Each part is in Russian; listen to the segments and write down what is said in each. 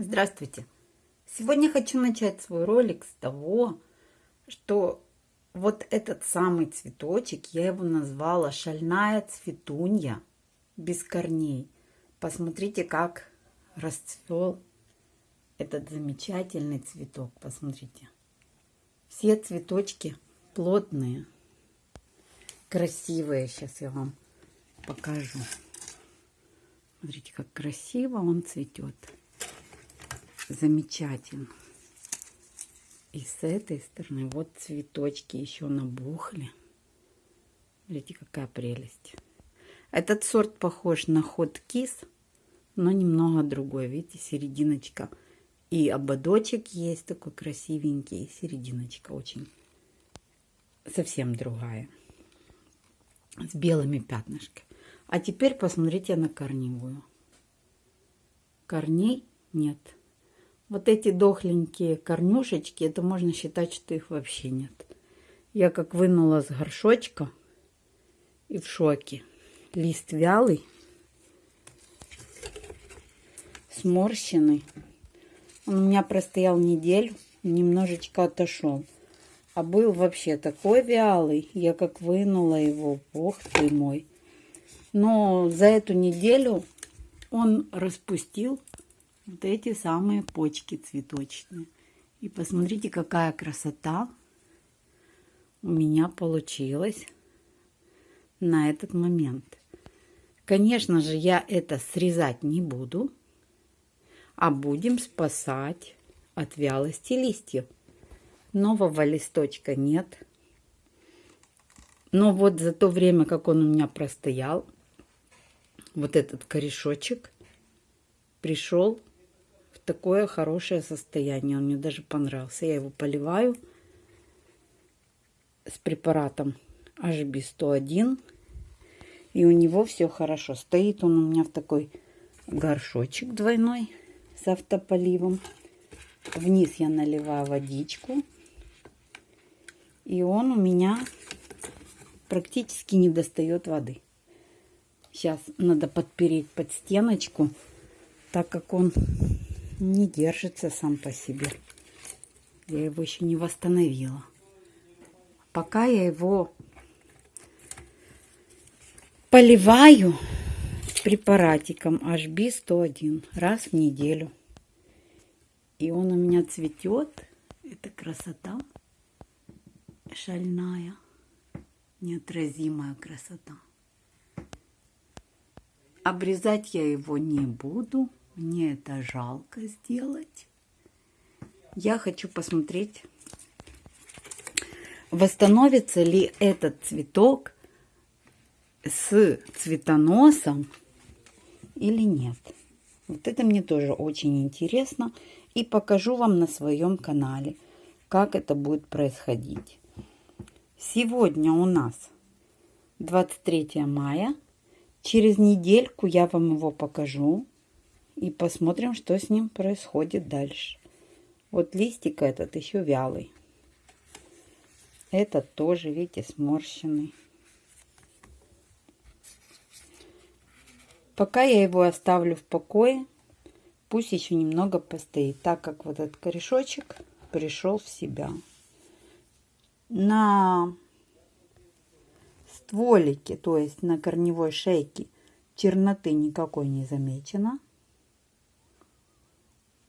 Здравствуйте! Сегодня хочу начать свой ролик с того, что вот этот самый цветочек, я его назвала шальная цветунья без корней. Посмотрите, как расцвел этот замечательный цветок. Посмотрите. Все цветочки плотные, красивые. Сейчас я вам покажу. Смотрите, как красиво он цветет замечательно. И с этой стороны вот цветочки еще набухли. Смотрите, какая прелесть. Этот сорт похож на ход кис, но немного другой. Видите, серединочка. И ободочек есть такой красивенький. И серединочка очень совсем другая. С белыми пятнышками. А теперь посмотрите на корневую. Корней нет. Вот эти дохленькие корнюшечки, это можно считать, что их вообще нет. Я как вынула с горшочка и в шоке. Лист вялый, сморщенный. Он у меня простоял неделю, немножечко отошел. А был вообще такой вялый, я как вынула его, бог ты мой. Но за эту неделю он распустил вот эти самые почки цветочные. И посмотрите, какая красота у меня получилась на этот момент. Конечно же, я это срезать не буду, а будем спасать от вялости листьев. Нового листочка нет. Но вот за то время, как он у меня простоял, вот этот корешочек пришел такое хорошее состояние. Он мне даже понравился. Я его поливаю с препаратом HB101. И у него все хорошо. Стоит он у меня в такой горшочек двойной с автополивом. Вниз я наливаю водичку. И он у меня практически не достает воды. Сейчас надо подпереть под стеночку, так как он не держится сам по себе. Я его еще не восстановила. Пока я его поливаю препаратиком HB101 раз в неделю. И он у меня цветет. Это красота шальная, неотразимая красота. Обрезать я его не буду. Мне это жалко сделать. Я хочу посмотреть, восстановится ли этот цветок с цветоносом или нет. Вот это мне тоже очень интересно. И покажу вам на своем канале, как это будет происходить. Сегодня у нас 23 мая. Через недельку я вам его покажу и посмотрим, что с ним происходит дальше. Вот листик этот еще вялый. Этот тоже, видите, сморщенный. Пока я его оставлю в покое, пусть еще немного постоит, так как вот этот корешочек пришел в себя. На стволике, то есть на корневой шейке, черноты никакой не замечено.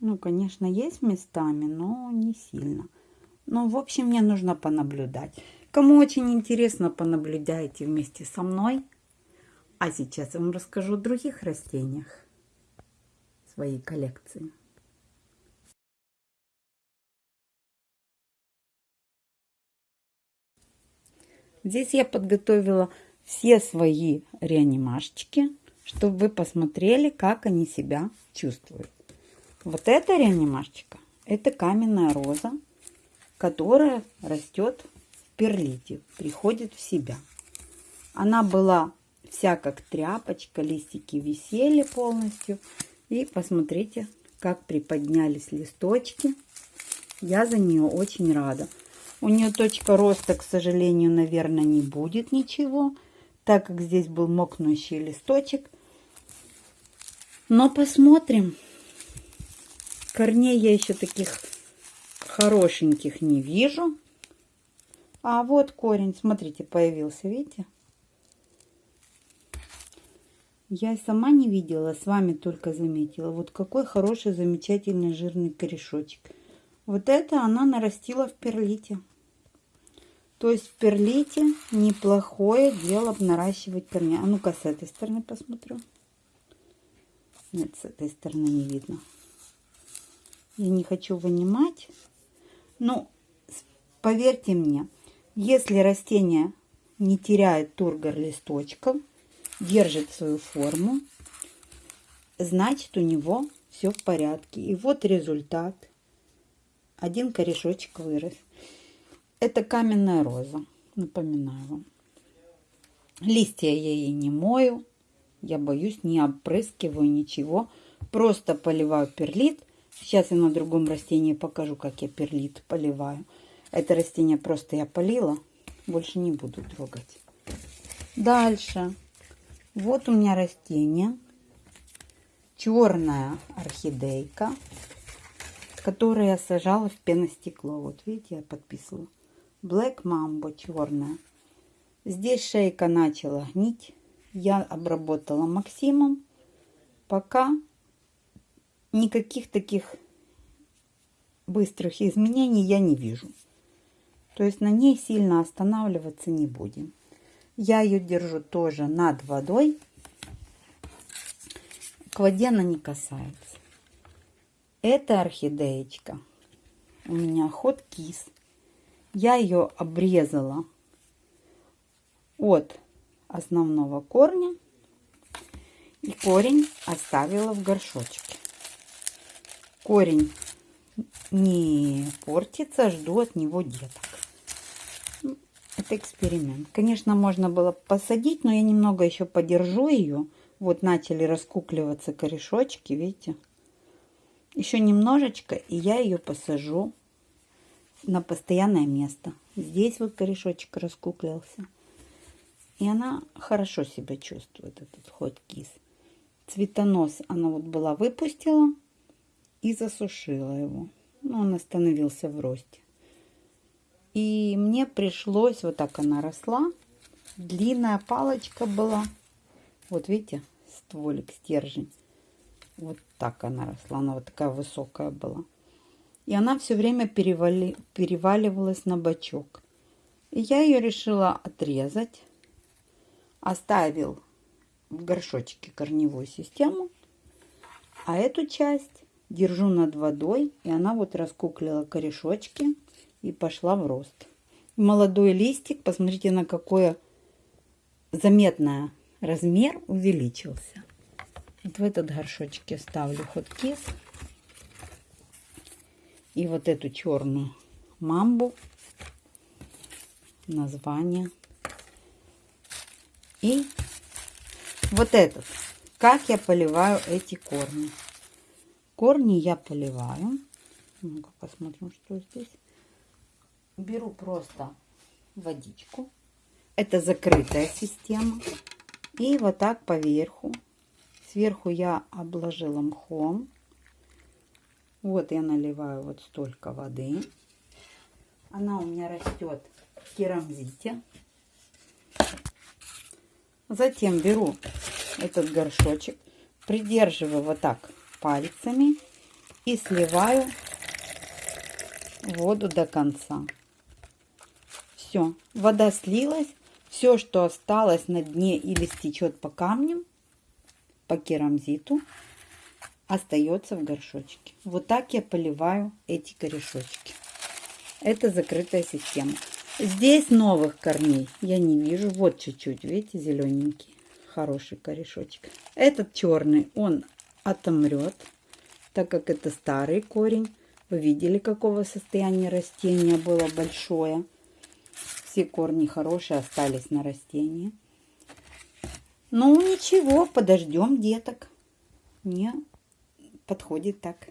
Ну, конечно, есть местами, но не сильно. Ну, в общем, мне нужно понаблюдать. Кому очень интересно, понаблюдайте вместе со мной. А сейчас я вам расскажу о других растениях своей коллекции. Здесь я подготовила все свои реанимашечки, чтобы вы посмотрели, как они себя чувствуют. Вот эта реанимашечка, это каменная роза, которая растет в перлите, приходит в себя. Она была вся как тряпочка, листики висели полностью. И посмотрите, как приподнялись листочки. Я за нее очень рада. У нее точка роста, к сожалению, наверное, не будет ничего, так как здесь был мокнущий листочек. Но посмотрим. Корней я еще таких хорошеньких не вижу. А вот корень, смотрите, появился, видите? Я сама не видела, с вами только заметила. Вот какой хороший, замечательный жирный корешочек. Вот это она нарастила в перлите. То есть в перлите неплохое дело наращивать корни. А ну-ка с этой стороны посмотрю. Нет, с этой стороны не видно. Я не хочу вынимать. Ну, поверьте мне, если растение не теряет тургор листочков, держит свою форму, значит у него все в порядке. И вот результат. Один корешочек вырос. Это каменная роза, напоминаю вам. Листья я ей не мою, я боюсь, не опрыскиваю ничего. Просто поливаю перлит. Сейчас я на другом растении покажу, как я перлит поливаю. Это растение просто я полила, больше не буду трогать. Дальше. Вот у меня растение. Черная орхидейка, которую я сажала в пеностекло. Вот видите, я подписывала. Black Mambo черная. Здесь шейка начала гнить. Я обработала Максимом. Пока никаких таких быстрых изменений я не вижу. То есть на ней сильно останавливаться не будем. Я ее держу тоже над водой. К воде она не касается. Это орхидеечка. У меня ход кис. Я ее обрезала от основного корня. И корень оставила в горшочке. Корень не портится, жду от него деток. Это эксперимент. Конечно, можно было посадить, но я немного еще подержу ее. Вот начали раскукливаться корешочки, видите? Еще немножечко, и я ее посажу на постоянное место. Здесь вот корешочек раскуклился. И она хорошо себя чувствует, этот ход кис. Цветонос она вот была выпустила и засушила его. Ну, он остановился в росте. И мне пришлось, вот так она росла, длинная палочка была. Вот видите, стволик, стержень. Вот так она росла, она вот такая высокая была. И она все время перевали, переваливалась на бочок. И я ее решила отрезать. Оставил в горшочке корневую систему. А эту часть держу над водой. И она вот раскуклила корешочки и пошла в рост. Молодой листик, посмотрите, на какое заметное размер увеличился. Вот в этот горшочек я ставлю хоткис. И вот эту черную мамбу. Название. И вот этот. Как я поливаю эти корни. Корни я поливаю. Ну-ка посмотрим, что здесь беру просто водичку. Это закрытая система. И вот так поверху. Сверху я обложила мхом. Вот я наливаю вот столько воды. Она у меня растет в керамзите. Затем беру этот горшочек, придерживаю вот так пальцами и сливаю воду до конца. Все, вода слилась. Все, что осталось на дне или стечет по камням, по керамзиту, остается в горшочке. Вот так я поливаю эти корешочки. Это закрытая система. Здесь новых корней я не вижу. Вот чуть-чуть, видите, зелененький. Хороший корешочек. Этот черный, он отомрет, так как это старый корень. Вы видели, какого состояния растения было большое. Все корни хорошие остались на растении. Ну, ничего, подождем деток. Мне подходит так.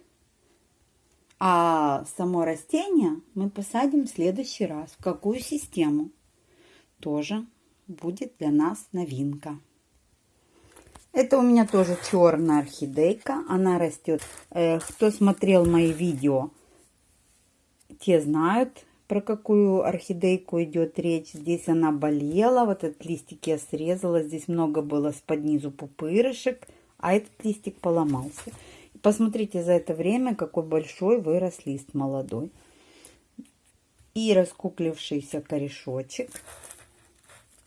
А само растение мы посадим в следующий раз. В какую систему? Тоже будет для нас новинка. Это у меня тоже черная орхидейка. Она растет. Э, кто смотрел мои видео, те знают, про какую орхидейку идет речь. Здесь она болела. Вот этот листик я срезала. Здесь много было с под низу пупырышек. А этот листик поломался. Посмотрите за это время, какой большой вырос лист молодой. И раскуклившийся корешочек.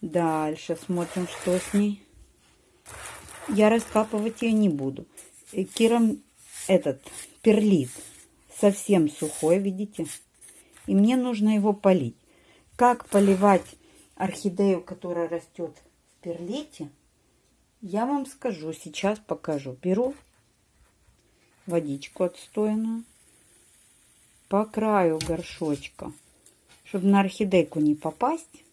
Дальше смотрим, что с ней. Я раскапывать ее не буду. Э, Киром этот перлит совсем сухой, видите? И мне нужно его полить. Как поливать орхидею, которая растет в перлите, я вам скажу. Сейчас покажу. Беру водичку отстойную по краю горшочка, чтобы на орхидейку не попасть.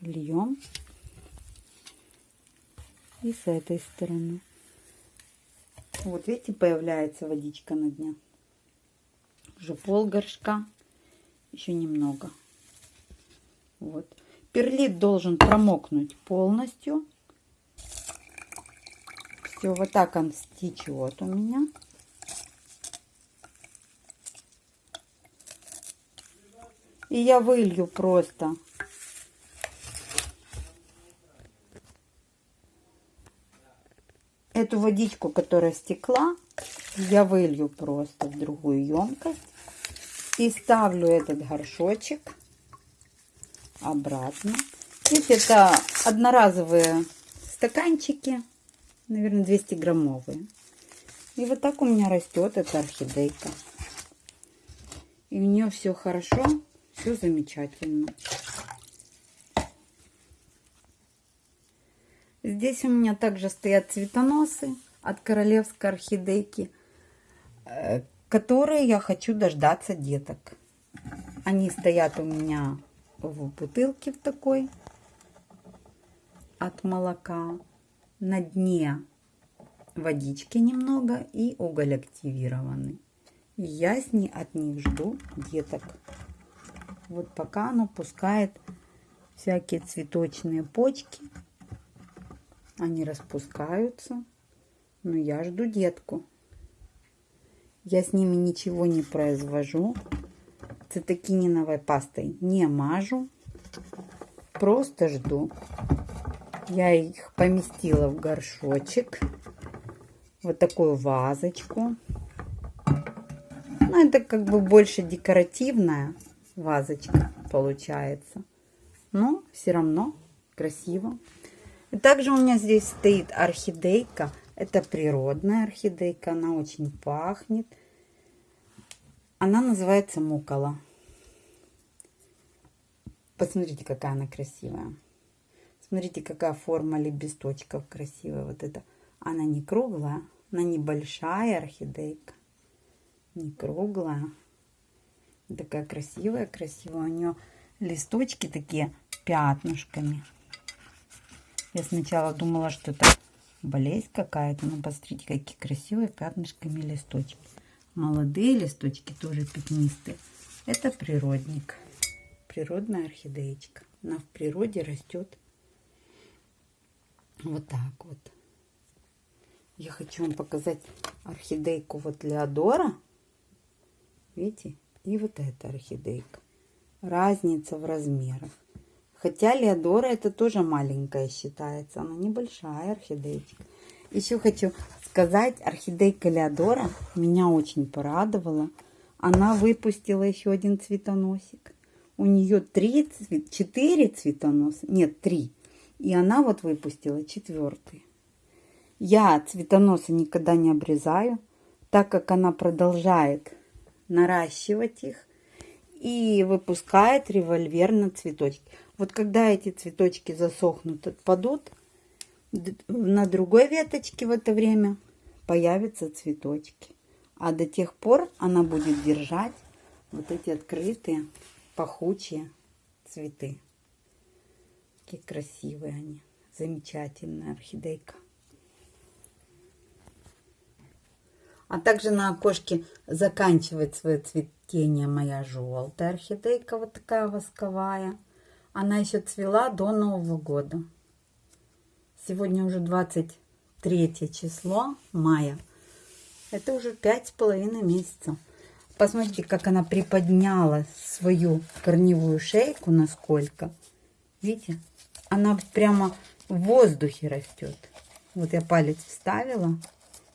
Льем. И с этой стороны. Вот видите, появляется водичка на дне. Уже пол горшка. Еще немного. Вот. Перлит должен промокнуть полностью. Все, вот так он стечет у меня. И я вылью просто эту водичку, которая стекла, я вылью просто в другую емкость и ставлю этот горшочек обратно. Видите, это одноразовые стаканчики, наверное, 200 граммовые. И вот так у меня растет эта орхидейка. И у нее все хорошо, все замечательно. Здесь у меня также стоят цветоносы от королевской орхидейки, э, которые я хочу дождаться деток. Они стоят у меня в бутылке в такой от молока. На дне водички немного и уголь активированный. я с ней от них жду деток. Вот пока оно пускает всякие цветочные почки они распускаются. Но я жду детку. Я с ними ничего не произвожу. Цитокининовой пастой не мажу. Просто жду. Я их поместила в горшочек. Вот такую вазочку. Ну, это как бы больше декоративная вазочка получается. Но все равно красиво. Также у меня здесь стоит орхидейка. Это природная орхидейка. Она очень пахнет. Она называется мукола. Посмотрите, какая она красивая. Смотрите, какая форма лепесточков красивая. Вот это. Она не круглая. Она небольшая орхидейка. Не круглая. Такая красивая, красивая. У нее листочки такие пятнышками. Я сначала думала, что это болезнь какая-то. Но посмотрите, какие красивые пятнышками листочки. Молодые листочки тоже пятнистые. Это природник. Природная орхидеечка. Она в природе растет вот так вот. Я хочу вам показать орхидейку вот Леодора. Видите? И вот эта орхидейка. Разница в размерах. Хотя Леодора это тоже маленькая считается. Она небольшая орхидейка. Еще хочу сказать, орхидейка Леодора меня очень порадовала. Она выпустила еще один цветоносик. У нее три, четыре цветоноса. Нет, три. И она вот выпустила четвертый. Я цветоносы никогда не обрезаю, так как она продолжает наращивать их и выпускает револьверно цветочки. Вот когда эти цветочки засохнут, отпадут, на другой веточке в это время появятся цветочки. А до тех пор она будет держать вот эти открытые, пахучие цветы. Какие красивые они. Замечательная орхидейка. А также на окошке заканчивает свое цветение моя желтая орхидейка, вот такая восковая. Она еще цвела до Нового года. Сегодня уже 23 число мая. Это уже пять с половиной месяцев. Посмотрите, как она приподняла свою корневую шейку, насколько. Видите? Она прямо в воздухе растет. Вот я палец вставила.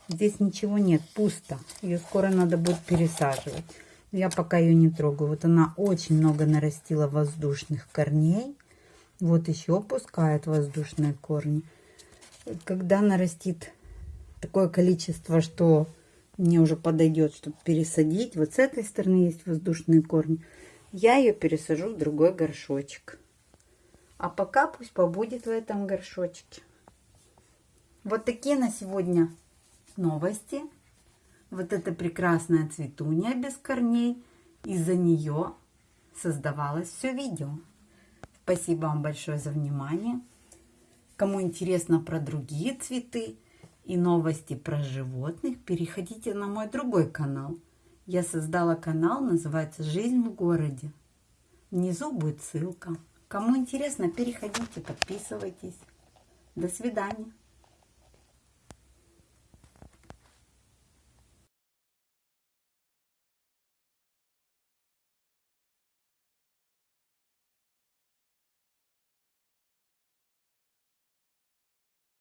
Здесь ничего нет, пусто. Ее скоро надо будет пересаживать. Я пока ее не трогаю. Вот она очень много нарастила воздушных корней. Вот еще пускает воздушные корни. Когда нарастит такое количество, что мне уже подойдет, чтобы пересадить. Вот с этой стороны есть воздушные корни. Я ее пересажу в другой горшочек. А пока пусть побудет в этом горшочке. Вот такие на сегодня новости. Вот эта прекрасная цветунья без корней. Из-за нее создавалось все видео. Спасибо вам большое за внимание. Кому интересно про другие цветы, и новости про животных, переходите на мой другой канал. Я создала канал, называется «Жизнь в городе». Внизу будет ссылка. Кому интересно, переходите, подписывайтесь. До свидания.